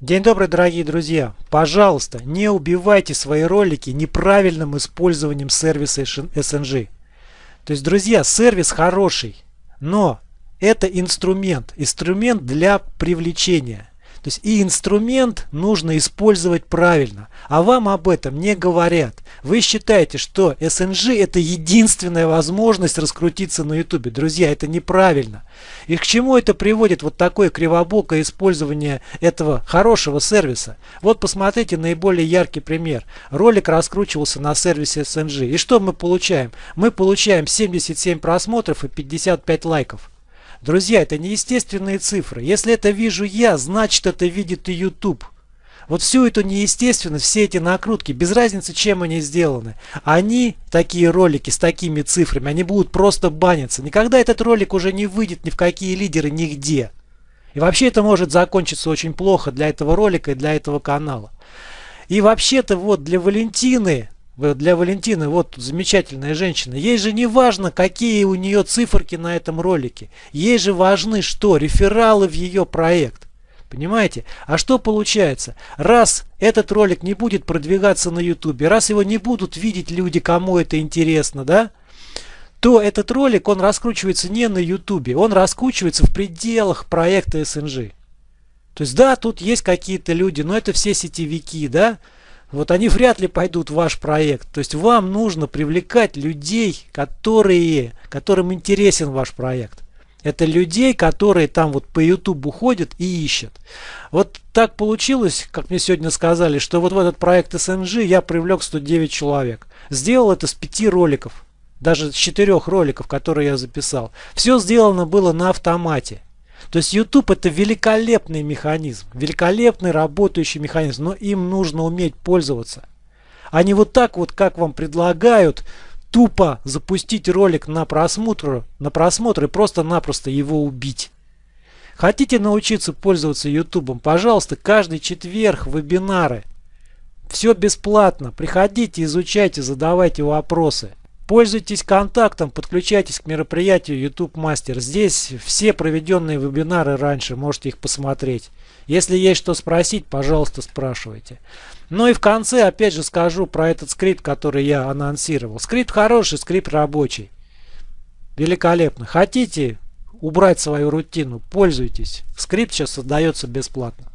День добрый, дорогие друзья! Пожалуйста, не убивайте свои ролики неправильным использованием сервиса SNG. То есть, друзья, сервис хороший, но это инструмент, инструмент для привлечения. То есть и инструмент нужно использовать правильно, а вам об этом не говорят. Вы считаете, что SNG это единственная возможность раскрутиться на YouTube. Друзья, это неправильно. И к чему это приводит вот такое кривобокое использование этого хорошего сервиса? Вот посмотрите наиболее яркий пример. Ролик раскручивался на сервисе SNG. И что мы получаем? Мы получаем 77 просмотров и 55 лайков. Друзья, это неестественные цифры. Если это вижу я, значит это видит и YouTube. Вот всю эту неестественность, все эти накрутки, без разницы, чем они сделаны, они, такие ролики с такими цифрами, они будут просто баниться. Никогда этот ролик уже не выйдет ни в какие лидеры, нигде. И вообще это может закончиться очень плохо для этого ролика и для этого канала. И вообще-то вот для Валентины для Валентины, вот замечательная женщина, ей же не важно, какие у нее циферки на этом ролике. Ей же важны что? Рефералы в ее проект. Понимаете? А что получается? Раз этот ролик не будет продвигаться на YouTube, раз его не будут видеть люди, кому это интересно, да? то этот ролик, он раскручивается не на YouTube, он раскручивается в пределах проекта SNG. То есть, да, тут есть какие-то люди, но это все сетевики, да? Вот они вряд ли пойдут в ваш проект. То есть вам нужно привлекать людей, которые, которым интересен ваш проект. Это людей, которые там вот по YouTube ходят и ищут. Вот так получилось, как мне сегодня сказали, что вот в этот проект SNG я привлек 109 человек. Сделал это с 5 роликов. Даже с 4 роликов, которые я записал. Все сделано было на автомате. То есть YouTube это великолепный механизм, великолепный работающий механизм, но им нужно уметь пользоваться. А не вот так вот, как вам предлагают, тупо запустить ролик на просмотр, на просмотр и просто-напросто его убить. Хотите научиться пользоваться YouTube? Пожалуйста, каждый четверг вебинары. Все бесплатно. Приходите, изучайте, задавайте вопросы. Пользуйтесь контактом, подключайтесь к мероприятию YouTube Master. Здесь все проведенные вебинары раньше, можете их посмотреть. Если есть что спросить, пожалуйста, спрашивайте. Ну и в конце опять же скажу про этот скрипт, который я анонсировал. Скрипт хороший, скрипт рабочий. Великолепно. Хотите убрать свою рутину, пользуйтесь. Скрипт сейчас создается бесплатно.